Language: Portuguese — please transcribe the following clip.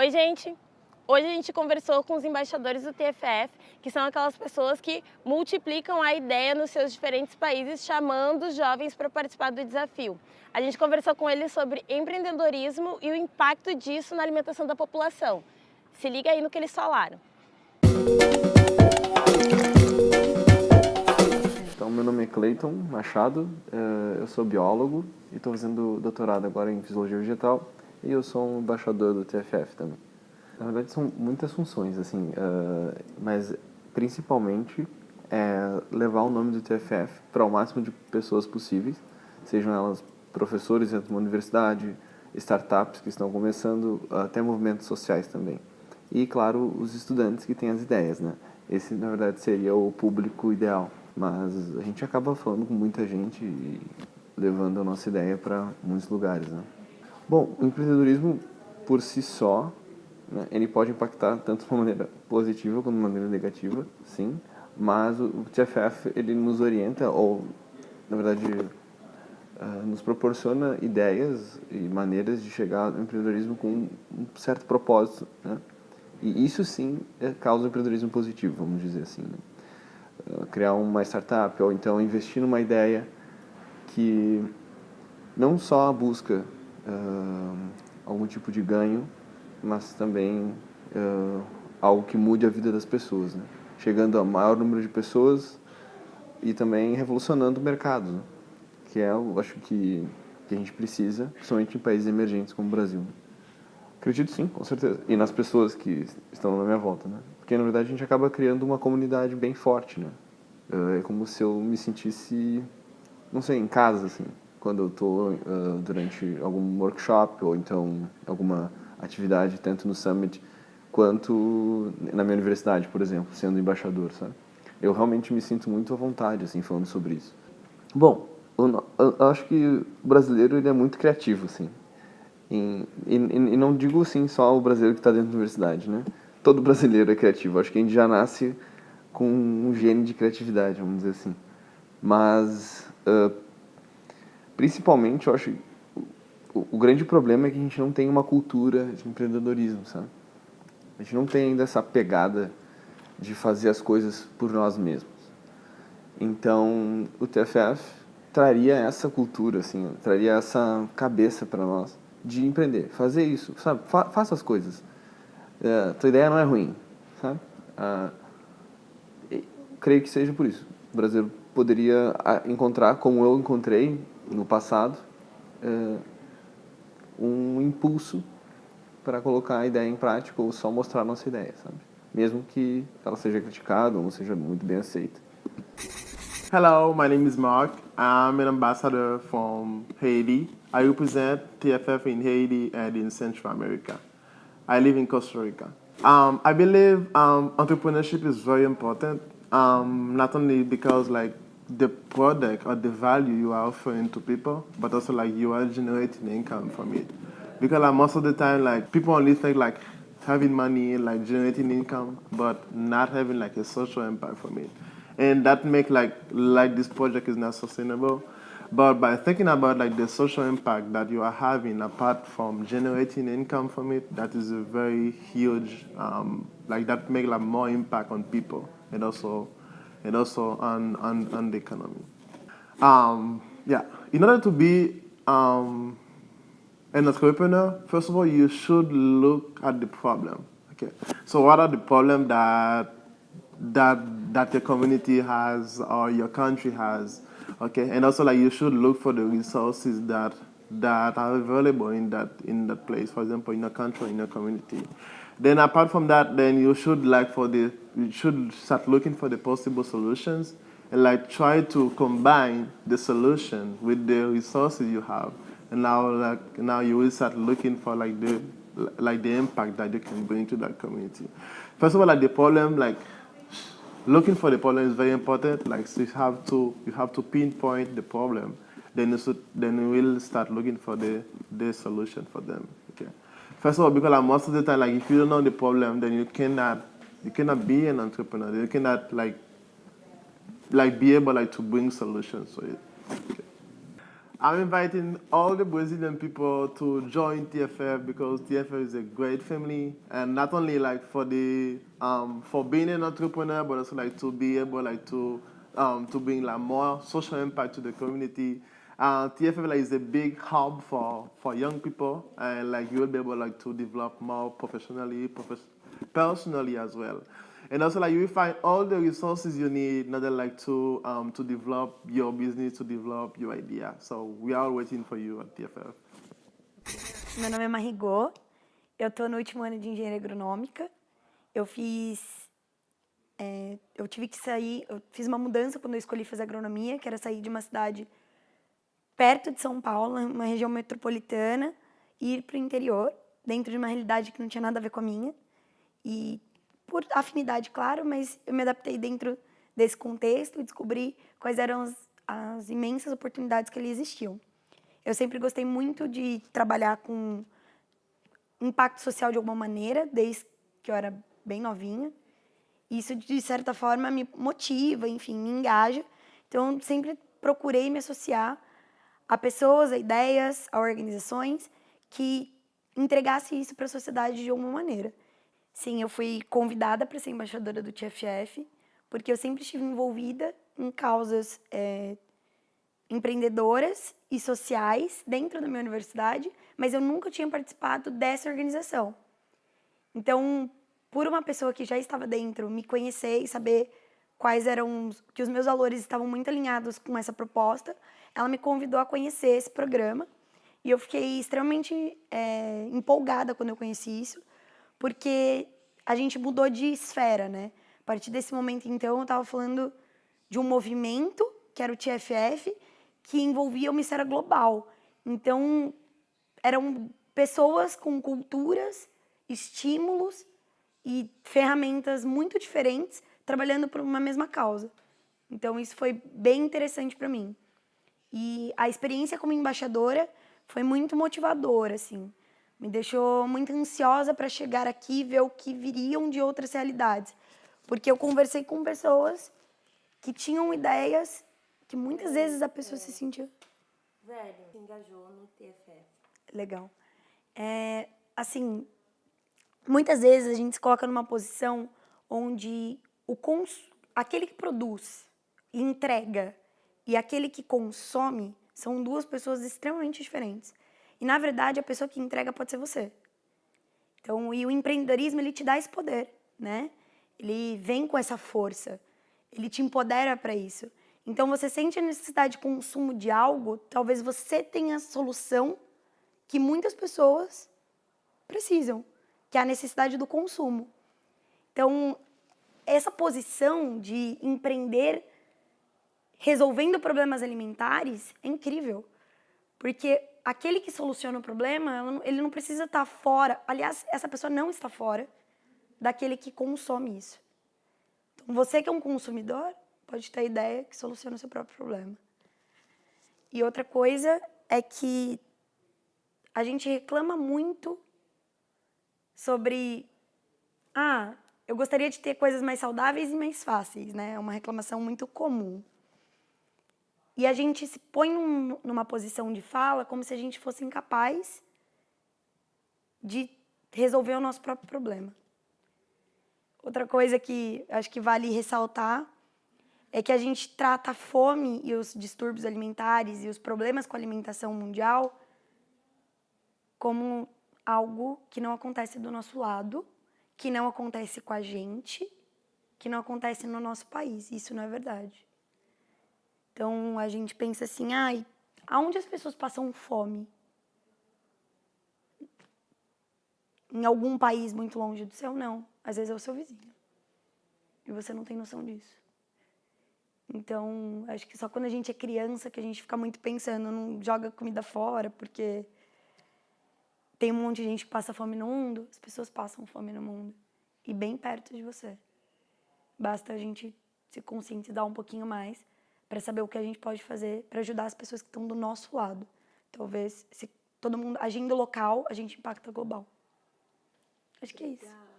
Oi, gente! Hoje a gente conversou com os embaixadores do TFF, que são aquelas pessoas que multiplicam a ideia nos seus diferentes países, chamando os jovens para participar do desafio. A gente conversou com eles sobre empreendedorismo e o impacto disso na alimentação da população. Se liga aí no que eles falaram. Então, meu nome é Cleiton Machado, eh, eu sou biólogo e estou fazendo doutorado agora em Fisiologia Vegetal e eu sou um embaixador do TFF também. Na verdade, são muitas funções, assim, uh, mas principalmente é levar o nome do TFF para o máximo de pessoas possíveis, sejam elas professores dentro de uma universidade, startups que estão começando, até movimentos sociais também. E, claro, os estudantes que têm as ideias, né? Esse, na verdade, seria o público ideal. Mas a gente acaba falando com muita gente e levando a nossa ideia para muitos lugares, né? Bom, o empreendedorismo por si só, né, ele pode impactar tanto de uma maneira positiva quanto de uma maneira negativa, sim, mas o TFF ele nos orienta, ou na verdade uh, nos proporciona ideias e maneiras de chegar ao empreendedorismo com um certo propósito, né? E isso sim é, causa um empreendedorismo positivo, vamos dizer assim. Né? Uh, criar uma startup ou então investir numa ideia que não só busca uh, algum tipo de ganho, mas também uh, algo que mude a vida das pessoas, né? chegando a maior número de pessoas e também revolucionando o mercado, né? que é, eu acho que, que a gente precisa, principalmente em países emergentes como o Brasil. Acredito sim, com certeza. E nas pessoas que estão na minha volta, né? Porque na verdade a gente acaba criando uma comunidade bem forte, né? É como se eu me sentisse, não sei, em casa, assim quando eu estou uh, durante algum workshop ou então alguma atividade, tanto no Summit quanto na minha universidade, por exemplo, sendo embaixador, sabe? Eu realmente me sinto muito à vontade, assim, falando sobre isso. Bom, eu, eu acho que o brasileiro ele é muito criativo, assim. E, e, e não digo, assim, só o brasileiro que está dentro da universidade, né? Todo brasileiro é criativo. Acho que a gente já nasce com um gene de criatividade, vamos dizer assim. Mas... Uh, Principalmente, eu acho, o, o grande problema é que a gente não tem uma cultura de empreendedorismo, sabe? A gente não tem ainda essa pegada de fazer as coisas por nós mesmos. Então, o TFF traria essa cultura, assim, traria essa cabeça para nós de empreender, fazer isso, sabe? Fa faça as coisas. É, tua ideia não é ruim, sabe? Ah, creio que seja por isso. O Brasil poderia ah, encontrar, como eu encontrei, no passado, é, um impulso para colocar a ideia em prática ou só mostrar a nossa ideia, sabe? Mesmo que ela seja criticada ou não seja muito bem aceita. Hello, my name is Mark. I'm an ambassador from Haiti. I represent TFF in Haiti and in Central America. I live in Costa Rica. Um, I believe um, entrepreneurship is very important, um, not only because like the product or the value you are offering to people, but also like you are generating income from it. Because like most of the time, like people only think like having money, like generating income, but not having like a social impact from it. And that make like like this project is not sustainable. But by thinking about like the social impact that you are having apart from generating income from it, that is a very huge, um, like that make like more impact on people and also and also on, on, on the economy. Um, yeah, in order to be um, an entrepreneur, first of all, you should look at the problem. Okay, so what are the problems that that that your community has or your country has? Okay, and also like you should look for the resources that that are available in that in that place. For example, in a country, in a community. Then apart from that, then you should like for the, you should start looking for the possible solutions and like try to combine the solution with the resources you have. And now like now you will start looking for like the like the impact that you can bring to that community. First of all, like the problem, like looking for the problem is very important. Like so you have to you have to pinpoint the problem. Then you should, then you will start looking for the the solution for them. Okay. First of all, because like most of the time, like if you don't know the problem, then you cannot you cannot be an entrepreneur. You cannot like like be able like to bring solutions to it. Okay. I'm inviting all the Brazilian people to join TFF because TFF is a great family, and not only like for the um, for being an entrepreneur, but also like to be able like to um, to bring like more social impact to the community. Uh, TFF like, is a big hub for, for young people, and like you will be able like to develop more professionally, profes personally as well. And also like you will find all the resources you need in order like to um, to develop your business, to develop your idea. So we are waiting for you at TFF. Meu nome é Marigô, eu estou no último ano de engenharia agronômica. Eu fiz, é, eu tive que sair, eu fiz uma mudança quando eu escolhi fazer agronomia, que era sair de uma cidade perto de São Paulo, uma região metropolitana, e ir para o interior, dentro de uma realidade que não tinha nada a ver com a minha. E por afinidade, claro, mas eu me adaptei dentro desse contexto e descobri quais eram as, as imensas oportunidades que ali existiam. Eu sempre gostei muito de trabalhar com impacto social de alguma maneira, desde que eu era bem novinha. Isso, de certa forma, me motiva, enfim, me engaja. Então, sempre procurei me associar a pessoas, a ideias, a organizações que entregassem isso para a sociedade de alguma maneira. Sim, eu fui convidada para ser embaixadora do TFF, porque eu sempre estive envolvida em causas é, empreendedoras e sociais dentro da minha universidade, mas eu nunca tinha participado dessa organização. Então, por uma pessoa que já estava dentro, me conhecer e saber quais eram que os meus valores estavam muito alinhados com essa proposta, ela me convidou a conhecer esse programa e eu fiquei extremamente é, empolgada quando eu conheci isso, porque a gente mudou de esfera, né? A partir desse momento, então, eu estava falando de um movimento, que era o TFF, que envolvia uma esfera global. Então, eram pessoas com culturas, estímulos e ferramentas muito diferentes trabalhando por uma mesma causa. Então, isso foi bem interessante para mim. E a experiência como embaixadora foi muito motivadora, assim me deixou muito ansiosa para chegar aqui e ver o que viriam de outras realidades. Porque eu conversei com pessoas que tinham ideias que muitas vezes a pessoa se sentia... Velho, se engajou no TFF. Legal. É, assim, muitas vezes a gente se coloca numa posição onde o cons... aquele que produz e entrega e aquele que consome são duas pessoas extremamente diferentes. E, na verdade, a pessoa que entrega pode ser você. Então, e o empreendedorismo, ele te dá esse poder, né? Ele vem com essa força, ele te empodera para isso. Então, você sente a necessidade de consumo de algo, talvez você tenha a solução que muitas pessoas precisam, que é a necessidade do consumo. Então, essa posição de empreender resolvendo problemas alimentares é incrível, porque aquele que soluciona o problema, ele não precisa estar fora. Aliás, essa pessoa não está fora daquele que consome isso. Então, você que é um consumidor, pode ter a ideia que soluciona o seu próprio problema. E outra coisa é que a gente reclama muito sobre... Ah, eu gostaria de ter coisas mais saudáveis e mais fáceis, né? É uma reclamação muito comum. E a gente se põe num, numa posição de fala como se a gente fosse incapaz de resolver o nosso próprio problema. Outra coisa que acho que vale ressaltar é que a gente trata a fome e os distúrbios alimentares e os problemas com a alimentação mundial como algo que não acontece do nosso lado, que não acontece com a gente, que não acontece no nosso país. Isso não é verdade. Então a gente pensa assim, ai, aonde as pessoas passam fome? Em algum país muito longe do céu, não. Às vezes é o seu vizinho. E você não tem noção disso. Então, acho que só quando a gente é criança que a gente fica muito pensando, não joga comida fora, porque tem um monte de gente que passa fome no mundo, as pessoas passam fome no mundo. E bem perto de você. Basta a gente se conscientizar um pouquinho mais para saber o que a gente pode fazer para ajudar as pessoas que estão do nosso lado. Talvez, se todo mundo agindo local, a gente impacta global. Acho que é isso.